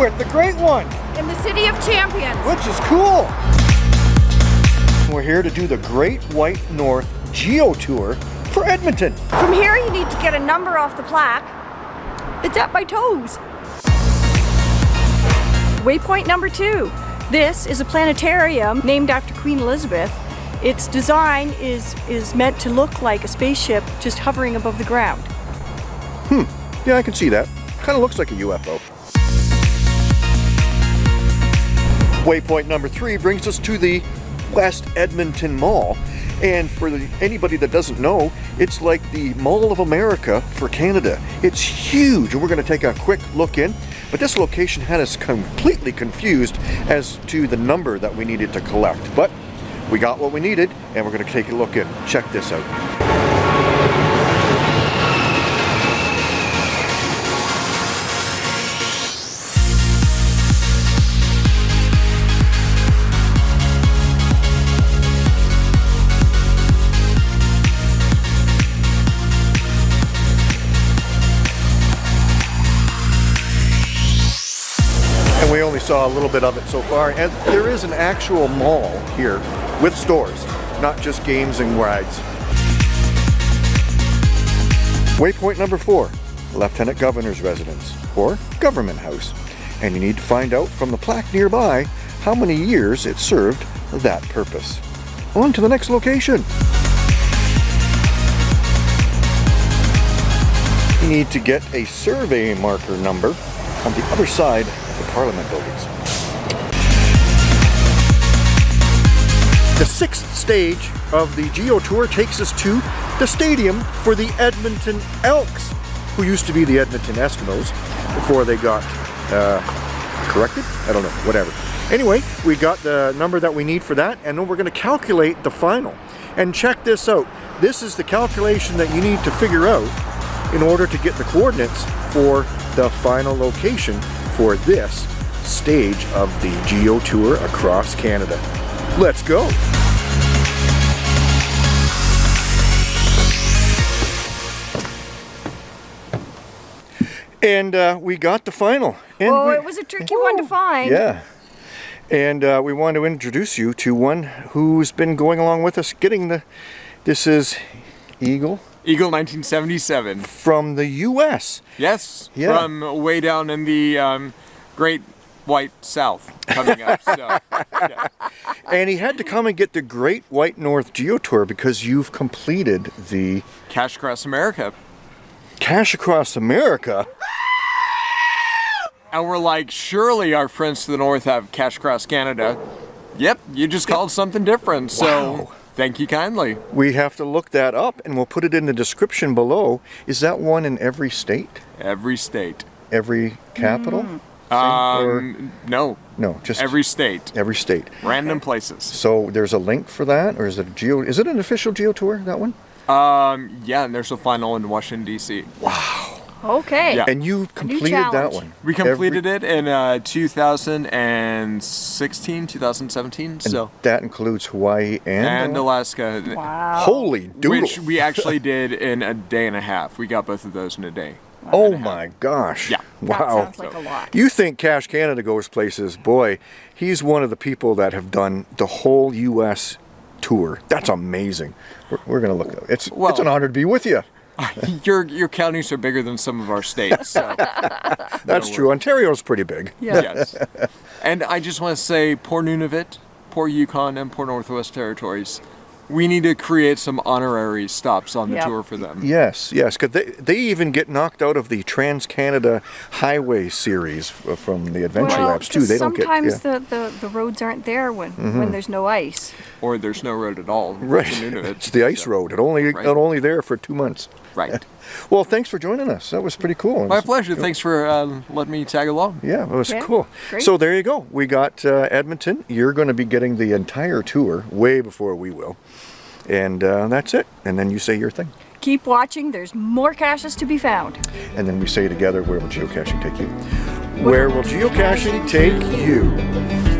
we're the Great One. In the City of Champions. Which is cool. We're here to do the Great White North Geo Tour for Edmonton. From here you need to get a number off the plaque. It's at my toes. Waypoint number two. This is a planetarium named after Queen Elizabeth. Its design is, is meant to look like a spaceship just hovering above the ground. Hmm, yeah, I can see that. Kind of looks like a UFO. Waypoint number three brings us to the West Edmonton Mall. And for the, anybody that doesn't know, it's like the Mall of America for Canada. It's huge, and we're going to take a quick look in. But this location had us completely confused as to the number that we needed to collect. But we got what we needed, and we're going to take a look in. Check this out. Saw a little bit of it so far. And there is an actual mall here with stores, not just games and rides. Waypoint number four, Lieutenant Governor's Residence, or Government House. And you need to find out from the plaque nearby how many years it served that purpose. On to the next location. You need to get a survey marker number on the other side of the Parliament buildings. The sixth stage of the Geo Tour takes us to the stadium for the Edmonton Elks, who used to be the Edmonton Eskimos before they got uh, corrected? I don't know, whatever. Anyway, we got the number that we need for that, and then we're going to calculate the final. And check this out. This is the calculation that you need to figure out in order to get the coordinates for the final location for this stage of the Geo Tour across Canada. Let's go! And uh, we got the final. And oh, we, it was a tricky one to find. Yeah. And uh, we want to introduce you to one who's been going along with us getting the, this is Eagle Eagle 1977. From the U.S. Yes, yeah. from way down in the um, Great White South coming up. So, yeah. And he had to come and get the Great White North Geo Tour because you've completed the... Cache Across America. Cache Across America? And we're like, surely our friends to the north have Cache Across Canada. Yep, you just called something different. So wow. Thank you kindly. We have to look that up and we'll put it in the description below. Is that one in every state? Every state. Every capital? Mm. Um, no. No, just every state. Every state. Random places. So there's a link for that, or is it a geo? Is it an official geo tour? That one? Um, yeah, and there's a final in Washington D.C. Wow. Okay. Yeah. And you completed that one. We completed Every... it in uh, 2016, 2017. And so that includes Hawaii and and Alaska. Wow. Holy doodle. Which we actually did in a day and a half. We got both of those in a day. Oh my gosh. Yeah. Wow. That sounds like a lot. You think Cache Canada goes places. Boy, he's one of the people that have done the whole U.S. tour. That's amazing. We're, we're going to look. It's, well, it's an honor to be with you. your your counties are bigger than some of our states. So That's true. Ontario's pretty big. Yeah. Yes. And I just want to say, poor Nunavut, poor Yukon, and poor Northwest Territories we need to create some honorary stops on the yep. tour for them. Yes, yes, because they, they even get knocked out of the Trans Canada Highway series from the Adventure well, Labs too. They don't get sometimes yeah. the, the, the roads aren't there when mm -hmm. when mm-hmm. there's no ice. Or there's no road at all. Right, it's the ice so. road. It only right. it only there for two months. Right. well, thanks for joining us. That was pretty cool. My pleasure. Cool. Thanks for uh, letting me tag along. Yeah, it was yeah. cool. Great. So there you go. We got uh, Edmonton. You're going to be getting the entire tour way before we will. And uh, that's it. And then you say your thing. Keep watching. There's more caches to be found. And then we say together, where will geocaching take you? Where will geocaching take you?